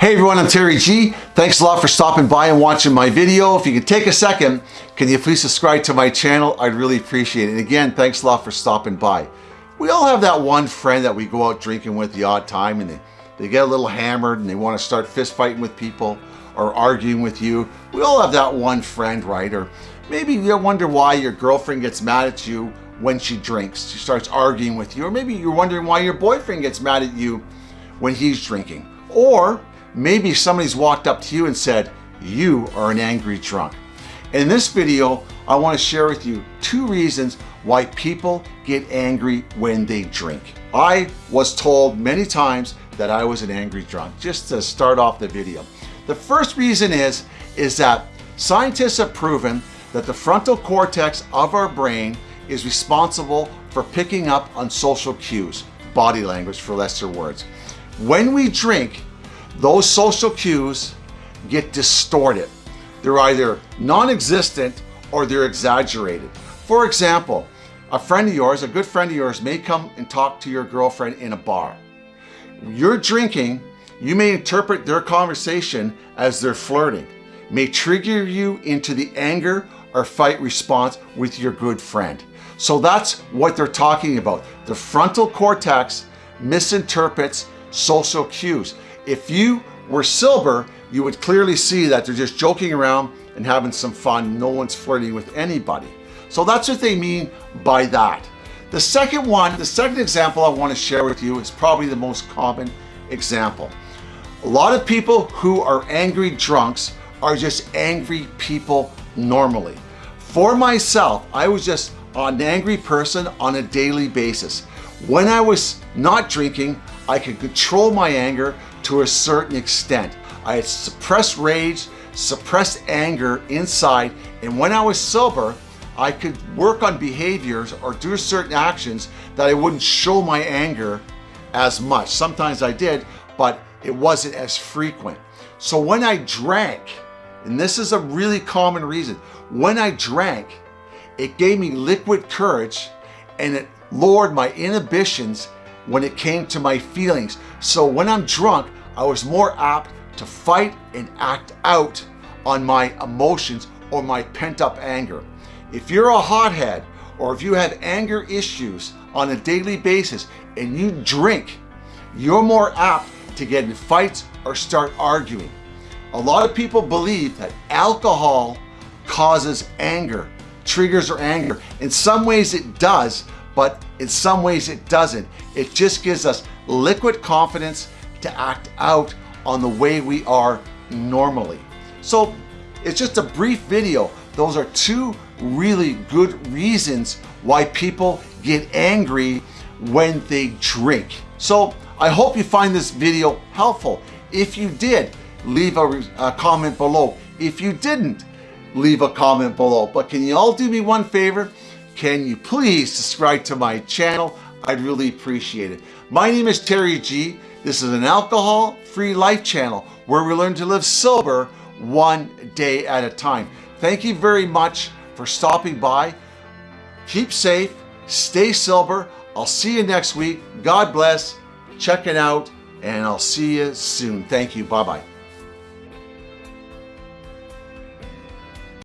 Hey everyone, I'm Terry G. Thanks a lot for stopping by and watching my video. If you could take a second, can you please subscribe to my channel? I'd really appreciate it. And again, thanks a lot for stopping by. We all have that one friend that we go out drinking with the odd time and they, they get a little hammered and they want to start fist fighting with people or arguing with you. We all have that one friend, right? Or maybe you wonder why your girlfriend gets mad at you when she drinks. She starts arguing with you. Or maybe you're wondering why your boyfriend gets mad at you when he's drinking. Or maybe somebody's walked up to you and said, you are an angry drunk. In this video, I want to share with you two reasons why people get angry when they drink. I was told many times that I was an angry drunk, just to start off the video. The first reason is, is that scientists have proven that the frontal cortex of our brain is responsible for picking up on social cues, body language for lesser words. When we drink, those social cues get distorted. They're either non-existent or they're exaggerated. For example, a friend of yours, a good friend of yours may come and talk to your girlfriend in a bar. You're drinking, you may interpret their conversation as they're flirting, may trigger you into the anger or fight response with your good friend. So that's what they're talking about. The frontal cortex misinterprets social cues. If you were sober, you would clearly see that they're just joking around and having some fun. No one's flirting with anybody. So that's what they mean by that. The second one, the second example I want to share with you is probably the most common example. A lot of people who are angry drunks are just angry people normally. For myself, I was just an angry person on a daily basis. When I was not drinking, I could control my anger to a certain extent. I had suppressed rage, suppressed anger inside, and when I was sober, I could work on behaviors or do certain actions that I wouldn't show my anger as much. Sometimes I did, but it wasn't as frequent. So when I drank, and this is a really common reason, when I drank, it gave me liquid courage and it lowered my inhibitions when it came to my feelings. So when I'm drunk, I was more apt to fight and act out on my emotions or my pent up anger. If you're a hothead or if you have anger issues on a daily basis and you drink, you're more apt to get in fights or start arguing. A lot of people believe that alcohol causes anger, triggers or anger. In some ways it does, but in some ways it doesn't. It just gives us liquid confidence to act out on the way we are normally. So it's just a brief video. Those are two really good reasons why people get angry when they drink. So I hope you find this video helpful. If you did, leave a, a comment below. If you didn't, leave a comment below. But can you all do me one favor? Can you please subscribe to my channel? I'd really appreciate it. My name is Terry G. This is an alcohol-free life channel where we learn to live sober one day at a time. Thank you very much for stopping by. Keep safe, stay sober. I'll see you next week. God bless, check it out, and I'll see you soon. Thank you. Bye-bye.